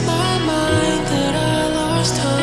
my mind that I lost hope.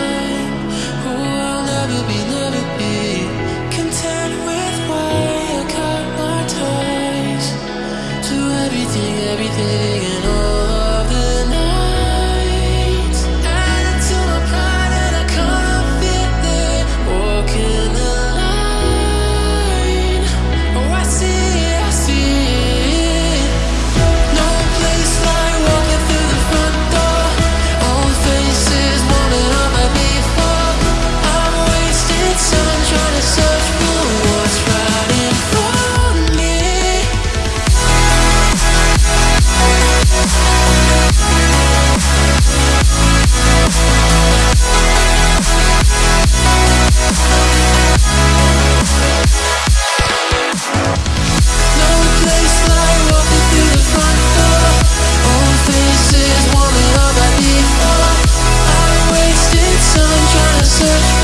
search